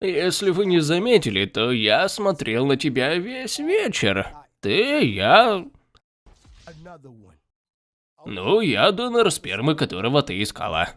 Если вы не заметили, то я смотрел на тебя весь вечер. Ты, я... Ну, я донор спермы, которого ты искала.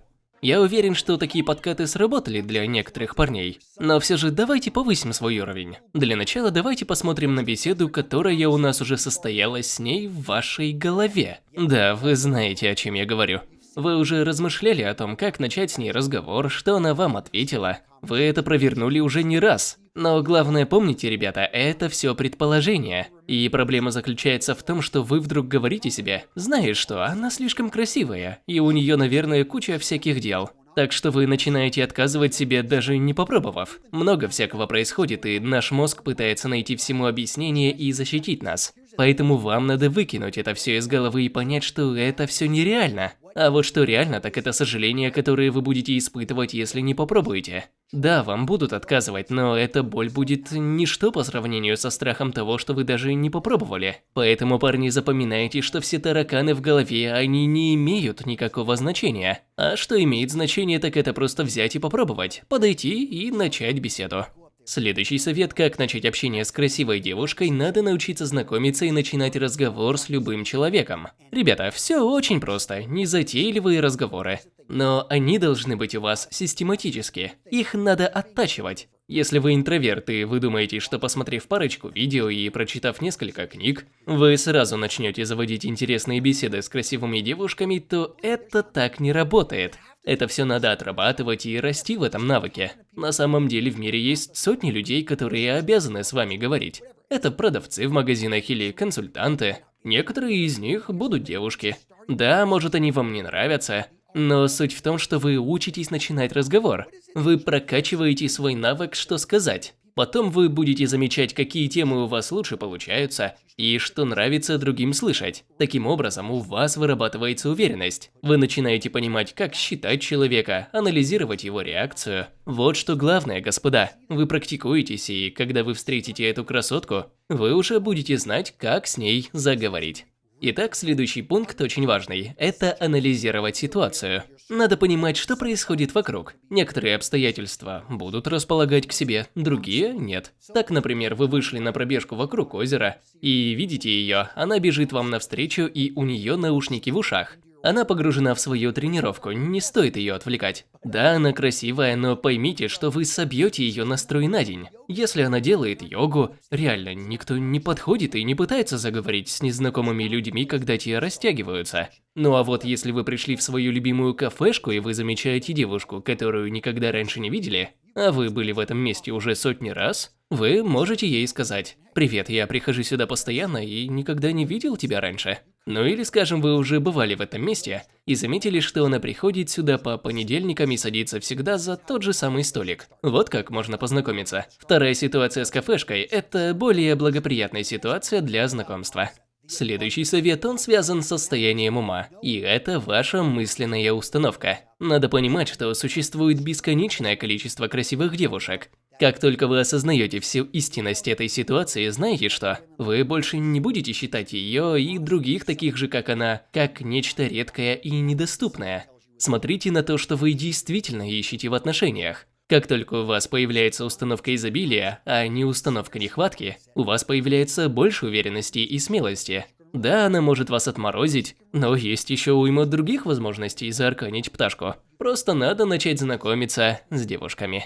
Я уверен, что такие подкаты сработали для некоторых парней. Но все же давайте повысим свой уровень. Для начала давайте посмотрим на беседу, которая у нас уже состоялась с ней в вашей голове. Да, вы знаете, о чем я говорю. Вы уже размышляли о том, как начать с ней разговор, что она вам ответила. Вы это провернули уже не раз. Но главное помните, ребята, это все предположение. И проблема заключается в том, что вы вдруг говорите себе, знаешь что, она слишком красивая, и у нее, наверное, куча всяких дел. Так что вы начинаете отказывать себе, даже не попробовав. Много всякого происходит, и наш мозг пытается найти всему объяснение и защитить нас. Поэтому вам надо выкинуть это все из головы и понять, что это все нереально. А вот что реально, так это сожаления, которые вы будете испытывать, если не попробуете. Да, вам будут отказывать, но эта боль будет ничто по сравнению со страхом того, что вы даже не попробовали. Поэтому, парни, запоминайте, что все тараканы в голове, они не имеют никакого значения. А что имеет значение, так это просто взять и попробовать, подойти и начать беседу. Следующий совет, как начать общение с красивой девушкой, надо научиться знакомиться и начинать разговор с любым человеком. Ребята, все очень просто, незатейливые разговоры. Но они должны быть у вас систематически, их надо оттачивать. Если вы интроверт и вы думаете, что посмотрев парочку видео и прочитав несколько книг, вы сразу начнете заводить интересные беседы с красивыми девушками, то это так не работает. Это все надо отрабатывать и расти в этом навыке. На самом деле в мире есть сотни людей, которые обязаны с вами говорить. Это продавцы в магазинах или консультанты. Некоторые из них будут девушки. Да, может они вам не нравятся, но суть в том, что вы учитесь начинать разговор. Вы прокачиваете свой навык «что сказать». Потом вы будете замечать, какие темы у вас лучше получаются и что нравится другим слышать. Таким образом, у вас вырабатывается уверенность. Вы начинаете понимать, как считать человека, анализировать его реакцию. Вот что главное, господа. Вы практикуетесь, и когда вы встретите эту красотку, вы уже будете знать, как с ней заговорить. Итак, следующий пункт очень важный – это анализировать ситуацию. Надо понимать, что происходит вокруг. Некоторые обстоятельства будут располагать к себе, другие – нет. Так, например, вы вышли на пробежку вокруг озера и видите ее, она бежит вам навстречу и у нее наушники в ушах. Она погружена в свою тренировку, не стоит ее отвлекать. Да, она красивая, но поймите, что вы собьете ее настрой на день. Если она делает йогу, реально, никто не подходит и не пытается заговорить с незнакомыми людьми, когда те растягиваются. Ну а вот если вы пришли в свою любимую кафешку и вы замечаете девушку, которую никогда раньше не видели, а вы были в этом месте уже сотни раз, вы можете ей сказать «Привет, я прихожу сюда постоянно и никогда не видел тебя раньше». Ну или, скажем, вы уже бывали в этом месте и заметили, что она приходит сюда по понедельникам и садится всегда за тот же самый столик. Вот как можно познакомиться. Вторая ситуация с кафешкой – это более благоприятная ситуация для знакомства. Следующий совет, он связан с состоянием ума, и это ваша мысленная установка. Надо понимать, что существует бесконечное количество красивых девушек, как только вы осознаете всю истинность этой ситуации, знаете что? Вы больше не будете считать ее и других таких же, как она, как нечто редкое и недоступное. Смотрите на то, что вы действительно ищете в отношениях. Как только у вас появляется установка изобилия, а не установка нехватки, у вас появляется больше уверенности и смелости. Да, она может вас отморозить, но есть еще уйма других возможностей заарканить пташку. Просто надо начать знакомиться с девушками.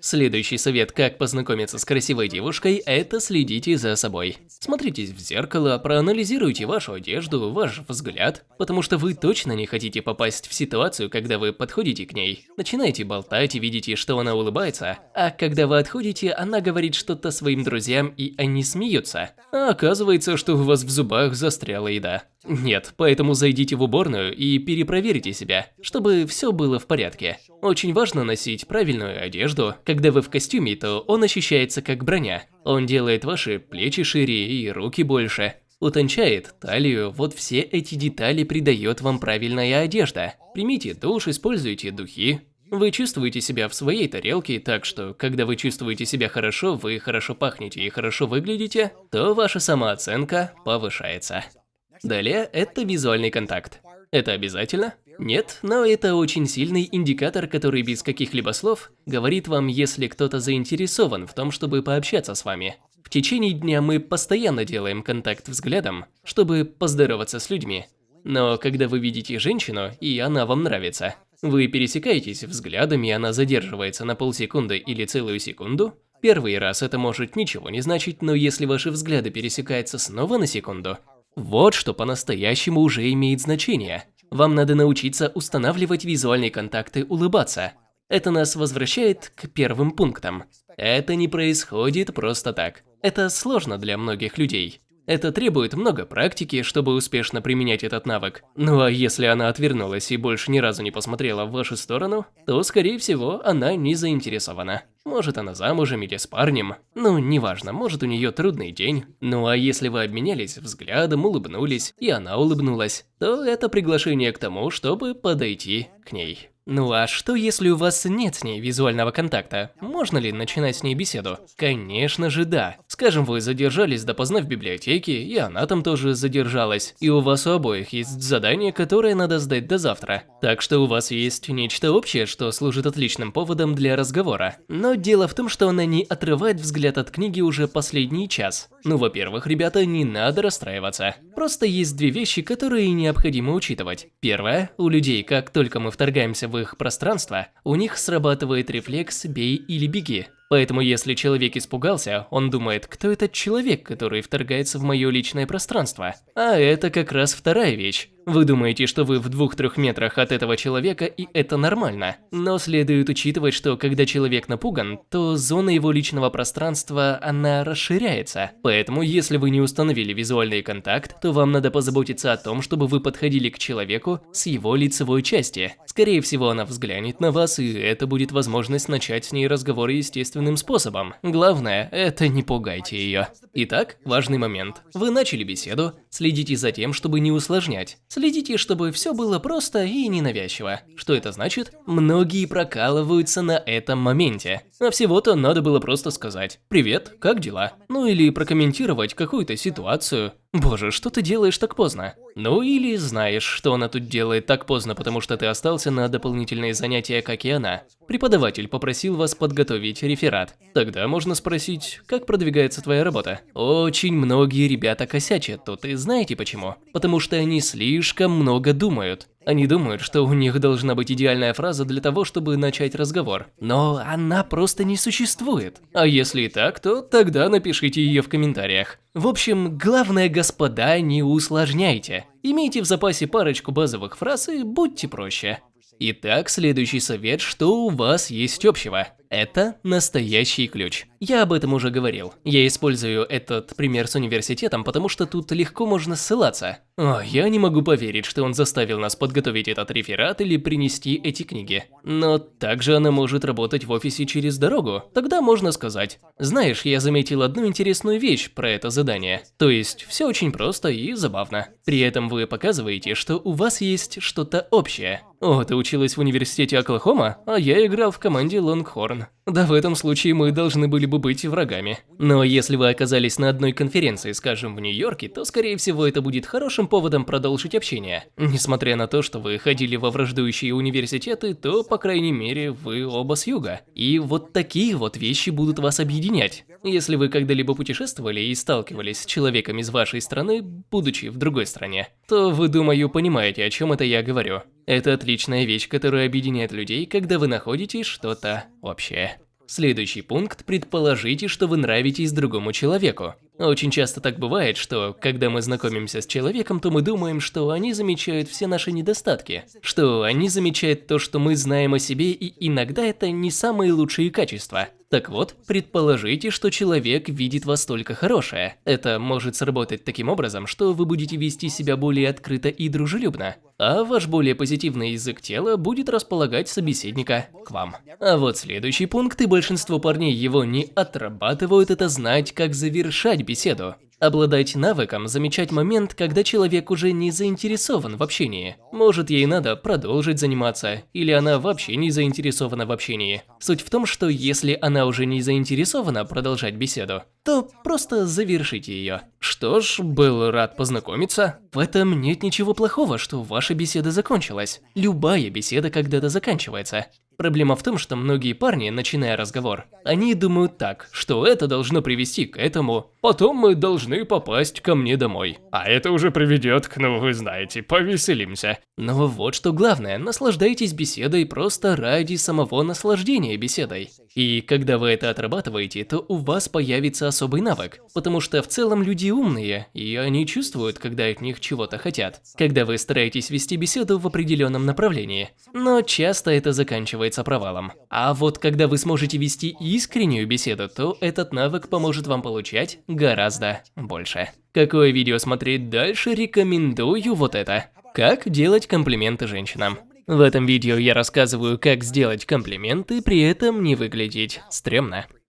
Следующий совет, как познакомиться с красивой девушкой, это следите за собой. Смотритесь в зеркало, проанализируйте вашу одежду, ваш взгляд, потому что вы точно не хотите попасть в ситуацию, когда вы подходите к ней. Начинаете болтать и видите, что она улыбается, а когда вы отходите, она говорит что-то своим друзьям и они смеются. А оказывается, что у вас в зубах застряла еда. Нет, поэтому зайдите в уборную и перепроверите себя, чтобы все было в порядке. Очень важно носить правильную одежду. Когда вы в костюме, то он ощущается как броня. Он делает ваши плечи шире и руки больше. Утончает талию, вот все эти детали придает вам правильная одежда. Примите душ, используйте духи. Вы чувствуете себя в своей тарелке, так что, когда вы чувствуете себя хорошо, вы хорошо пахнете и хорошо выглядите, то ваша самооценка повышается. Далее, это визуальный контакт. Это обязательно? Нет, но это очень сильный индикатор, который без каких-либо слов говорит вам, если кто-то заинтересован в том, чтобы пообщаться с вами. В течение дня мы постоянно делаем контакт взглядом, чтобы поздороваться с людьми. Но когда вы видите женщину, и она вам нравится, вы пересекаетесь взглядами, и она задерживается на полсекунды или целую секунду, Первый раз это может ничего не значить, но если ваши взгляды пересекаются снова на секунду, вот что по-настоящему уже имеет значение. Вам надо научиться устанавливать визуальные контакты, улыбаться. Это нас возвращает к первым пунктам. Это не происходит просто так. Это сложно для многих людей. Это требует много практики, чтобы успешно применять этот навык. Ну а если она отвернулась и больше ни разу не посмотрела в вашу сторону, то, скорее всего, она не заинтересована. Может, она замужем или с парнем. Ну, неважно, может, у нее трудный день. Ну а если вы обменялись взглядом, улыбнулись, и она улыбнулась, то это приглашение к тому, чтобы подойти к ней. Ну а что если у вас нет с ней визуального контакта? Можно ли начинать с ней беседу? Конечно же да. Скажем, вы задержались допоздна в библиотеке, и она там тоже задержалась, и у вас у обоих есть задание, которое надо сдать до завтра. Так что у вас есть нечто общее, что служит отличным поводом для разговора. Но дело в том, что она не отрывает взгляд от книги уже последний час. Ну, во-первых, ребята, не надо расстраиваться. Просто есть две вещи, которые необходимо учитывать. Первое, у людей, как только мы вторгаемся в их пространство, у них срабатывает рефлекс «бей или беги». Поэтому если человек испугался, он думает, кто этот человек, который вторгается в мое личное пространство. А это как раз вторая вещь. Вы думаете, что вы в двух-трех метрах от этого человека и это нормально. Но следует учитывать, что когда человек напуган, то зона его личного пространства, она расширяется. Поэтому, если вы не установили визуальный контакт, то вам надо позаботиться о том, чтобы вы подходили к человеку с его лицевой части. Скорее всего, она взглянет на вас, и это будет возможность начать с ней разговор естественным способом. Главное, это не пугайте ее. Итак, важный момент. Вы начали беседу, следите за тем, чтобы не усложнять. Следите, чтобы все было просто и ненавязчиво. Что это значит? Многие прокалываются на этом моменте. А всего-то надо было просто сказать «Привет, как дела?» Ну или прокомментировать какую-то ситуацию. Боже, что ты делаешь так поздно? Ну или знаешь, что она тут делает так поздно, потому что ты остался на дополнительные занятия, как и она. Преподаватель попросил вас подготовить реферат. Тогда можно спросить, как продвигается твоя работа? Очень многие ребята косячат тут, и знаете почему? Потому что они слишком много думают. Они думают, что у них должна быть идеальная фраза для того, чтобы начать разговор. Но она просто не существует. А если и так, то тогда напишите ее в комментариях. В общем, главное, господа, не усложняйте. Имейте в запасе парочку базовых фраз и будьте проще. Итак, следующий совет, что у вас есть общего. Это настоящий ключ. Я об этом уже говорил. Я использую этот пример с университетом, потому что тут легко можно ссылаться. О, я не могу поверить, что он заставил нас подготовить этот реферат или принести эти книги. Но также она может работать в офисе через дорогу. Тогда можно сказать, знаешь, я заметил одну интересную вещь про это задание. То есть, все очень просто и забавно. При этом вы показываете, что у вас есть что-то общее. О, ты училась в университете Оклахома, а я играл в команде Лонгхорн. Да в этом случае мы должны были бы быть врагами. Но если вы оказались на одной конференции, скажем, в Нью-Йорке, то скорее всего это будет хорошим поводом продолжить общение. Несмотря на то, что вы ходили во враждующие университеты, то, по крайней мере, вы оба с юга. И вот такие вот вещи будут вас объединять. Если вы когда-либо путешествовали и сталкивались с человеком из вашей страны, будучи в другой стране, то вы, думаю, понимаете, о чем это я говорю. Это отличная вещь, которая объединяет людей, когда вы находите что-то общее. Следующий пункт – предположите, что вы нравитесь другому человеку. Очень часто так бывает, что когда мы знакомимся с человеком, то мы думаем, что они замечают все наши недостатки, что они замечают то, что мы знаем о себе, и иногда это не самые лучшие качества. Так вот, предположите, что человек видит вас только хорошее. Это может сработать таким образом, что вы будете вести себя более открыто и дружелюбно, а ваш более позитивный язык тела будет располагать собеседника к вам. А вот следующий пункт, и большинство парней его не отрабатывают, это знать, как завершать беседу. Обладать навыком замечать момент, когда человек уже не заинтересован в общении. Может, ей надо продолжить заниматься, или она вообще не заинтересована в общении. Суть в том, что если она уже не заинтересована продолжать беседу, то просто завершите ее. Что ж, был рад познакомиться. В этом нет ничего плохого, что ваша беседа закончилась. Любая беседа когда-то заканчивается. Проблема в том, что многие парни, начиная разговор, они думают так, что это должно привести к этому, потом мы должны попасть ко мне домой. А это уже приведет к, ну вы знаете, повеселимся. Но вот что главное, наслаждайтесь беседой просто ради самого наслаждения беседой. И когда вы это отрабатываете, то у вас появится особый навык, потому что в целом люди умные, и они чувствуют, когда от них чего-то хотят, когда вы стараетесь вести беседу в определенном направлении. Но часто это заканчивается провалом. А вот когда вы сможете вести искреннюю беседу, то этот навык поможет вам получать гораздо больше. Какое видео смотреть дальше, рекомендую вот это. Как делать комплименты женщинам. В этом видео я рассказываю, как сделать комплименты, при этом не выглядеть стрёмно.